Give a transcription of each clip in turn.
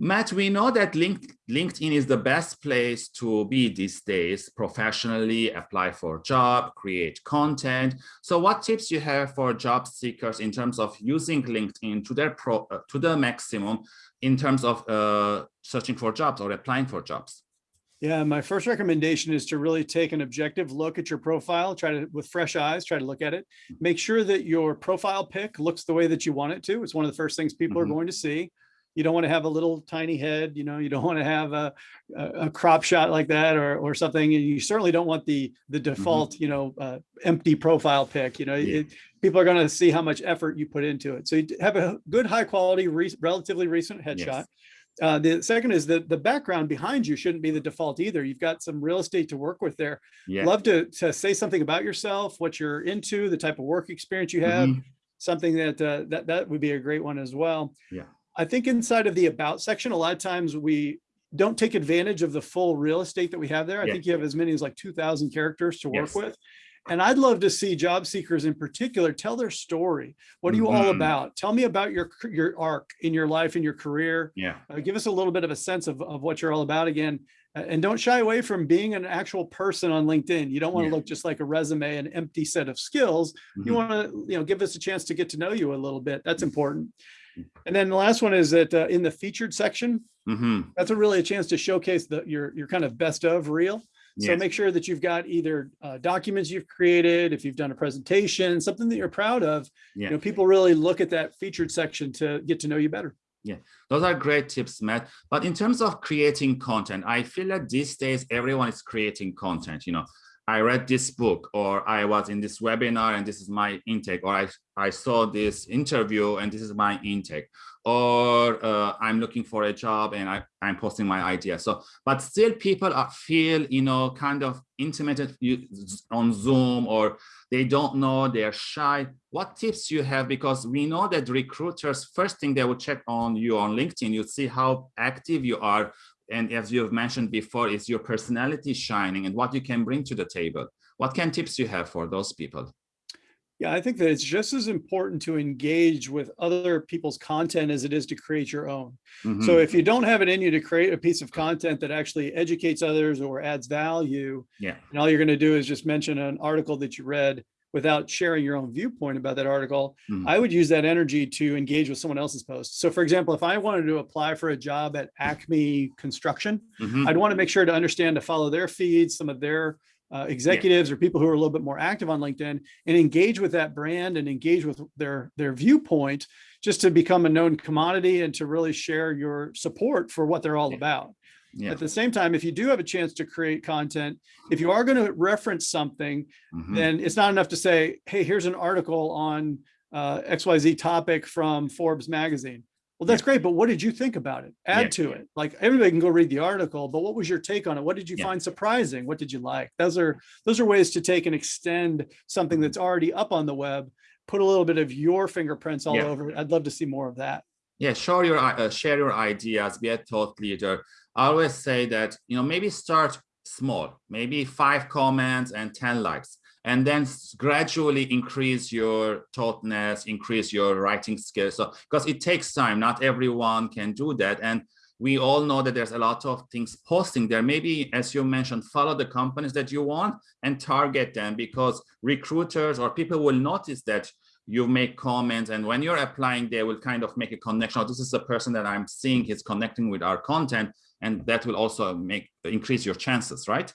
Matt, we know that link, LinkedIn is the best place to be these days, professionally apply for a job, create content. So what tips you have for job seekers in terms of using LinkedIn to their pro, uh, to the maximum in terms of uh, searching for jobs or applying for jobs? Yeah, my first recommendation is to really take an objective look at your profile, try to, with fresh eyes, try to look at it. Make sure that your profile pic looks the way that you want it to. It's one of the first things people mm -hmm. are mm-hmm. going to see. You don't want to have a little tiny head, you know, you don't want to have a, a, crop shot like that or, or something. And you certainly don't want the, the mm-hmm. default, mm -hmm. you know, uh, empty profile pic, you know, yeah. it, people are going to see how much effort you put into it. So you have a good high quality, re relatively recent headshot. Yes uh, the second is that the background behind you shouldn't be the default either. You've got some real estate to work with there. Yeah. Love to, to say something about yourself, what you're into, the type of work experience you have, mm -hmm. something that, uh, that that would be a great one as well. Yeah. I think inside of the about section, a lot of times we don't take advantage of the full real estate that we have there. I yeah. think you have as many as like 2000 characters to work yes. with. And I'd love to see job seekers in particular tell their story. What are you mm -hmm. all mm-hmm. about? Tell me about your your arc in your life and your career. Yeah. Uh, give us a little bit of a sense of, of what you're all about again. Uh, and don't shy away from being an actual person on LinkedIn. You don't want to yeah. look just like a resume, an empty set of skills. Mm -hmm. You mm-hmm. want to, you know, give us a chance to get to know you a little bit. That's important. And then the last one is that uh, in the featured section, mm -hmm. that's a really a chance to showcase the your your kind of best of reel. So yes. make sure that you've got either uh, documents you've created, if you've done a presentation, something that you're proud of, yeah. you know, people really look at that featured section to get to know you better. Yeah, those are great tips, Matt. But in terms of creating content, I feel that these days everyone is creating content, you know, I read this book or I was in this webinar and this is my intake or I, I saw this interview and this is my intake or uh, I'm looking for a job and I, I'm posting my idea. So, but still people are, feel, you know, kind of intimidated on Zoom or they don't know, they're shy. What tips you have? Because we know that recruiters, first thing they will check on you on LinkedIn, you see how active you are and as you have mentioned before, is your personality shining and what you can bring to the table. What kind of tips you have for those people? Yeah, I think that it's just as important to engage with other people's content as it is to create your own. Mm -hmm. So if you don't have it in you to create a piece of content that actually educates others or adds value, yeah. and all you're going to do is just mention an article that you read without sharing your own viewpoint about that article, mm. I would use that energy to engage with someone else's post. So for example, if I wanted to apply for a job at Acme Construction, mm -hmm. I'd want to make sure to understand to follow their feeds, some of their uh, executives yeah. or people who are a little bit more active on LinkedIn and engage with that brand and engage with their, their viewpoint just to become a known commodity and to really share your support for what they're all yeah. about. Yeah. At the same time, if you do have a chance to create content, if you are going to reference something, mm -hmm. then it's not enough to say, hey, here's an article on uh, XYZ topic from Forbes magazine. Well, that's yeah. great, but what did you think about it? Add yeah. to it. Like everybody can go read the article, but what was your take on it? What did you find surprising? What did you like? Those are those are ways to take and extend something that's already up on the web, put a little bit of your fingerprints all over it. I'd love to see more of that. Yeah, share your uh, share your ideas, be a thought leader. I always say that, you know, maybe start small, maybe five comments and 10 likes, and then gradually increase your thoughtness, increase your writing skills. So, because it takes time, not everyone can do that. And we all know that there's a lot of things posting there. Maybe, as you mentioned, follow the companies that you want and target them because recruiters or people will notice that you make comments and when you're applying, they will kind of make a connection. Oh, this is the person that I'm seeing is connecting with our content and that will also make increase your chances, right?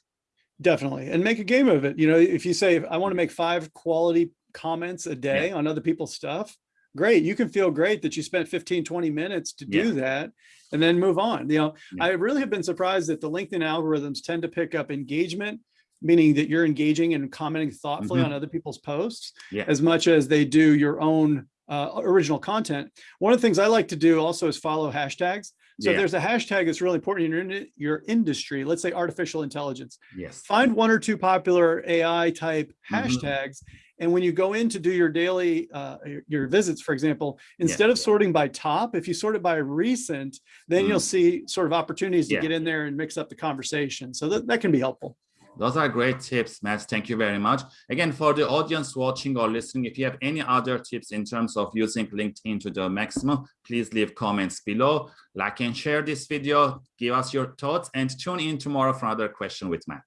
Definitely, and make a game of it. You know, if you say, I want to make five quality comments a day yeah. on other people's stuff, great. You can feel great that you spent 15, 20 minutes to do yeah. that and then move on. You know, yeah. I really have been surprised that the LinkedIn algorithms tend to pick up engagement, meaning that you're engaging and commenting thoughtfully mm -hmm. on other people's posts as much as they do your own uh, original content. One of the things I like to do also is follow hashtags. So yeah. there's a hashtag that's really important in your, your industry, let's say artificial intelligence. Yes. Find one or two popular AI type mm-hmm. hashtags. Mm -hmm. And when you go in to do your daily, uh, your visits, for example, instead yeah. of sorting by top, if you sort it by recent, then mm -hmm. you'll see sort of opportunities to yeah. get in there and mix up the conversation. So that, that can be helpful. Those are great tips, Matt. Thank you very much. Again, for the audience watching or listening, if you have any other tips in terms of using LinkedIn to the maximum, please leave comments below. Like and share this video, give us your thoughts, and tune in tomorrow for another question with Matt.